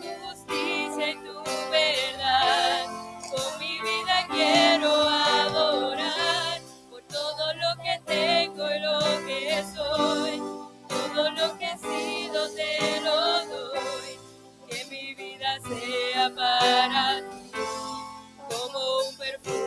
tu justicia y tu verdad. Con mi vida quiero adorar por todo lo que tengo y lo que soy. Todo lo que he sido te lo doy. Que mi vida sea para ti como un perfume.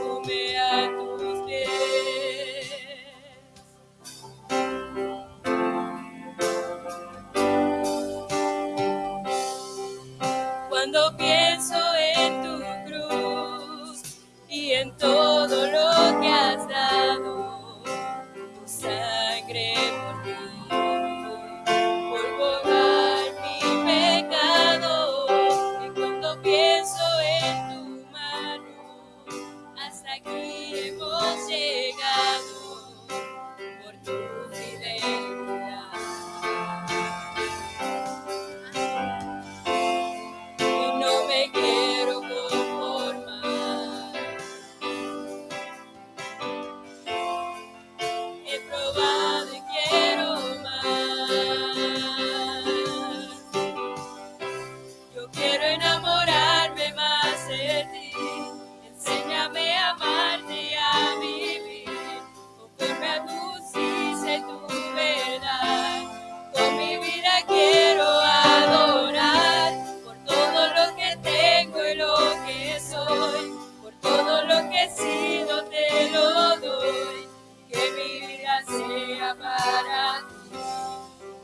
para ti.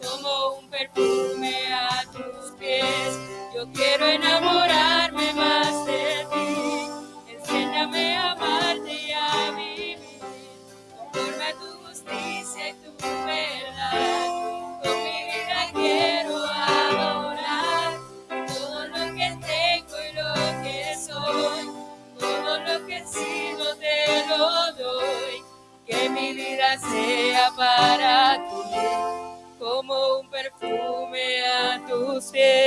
Como un perfume a tus pies, yo quiero enamorar. que mi vida sea para tu como un perfume a tus pies.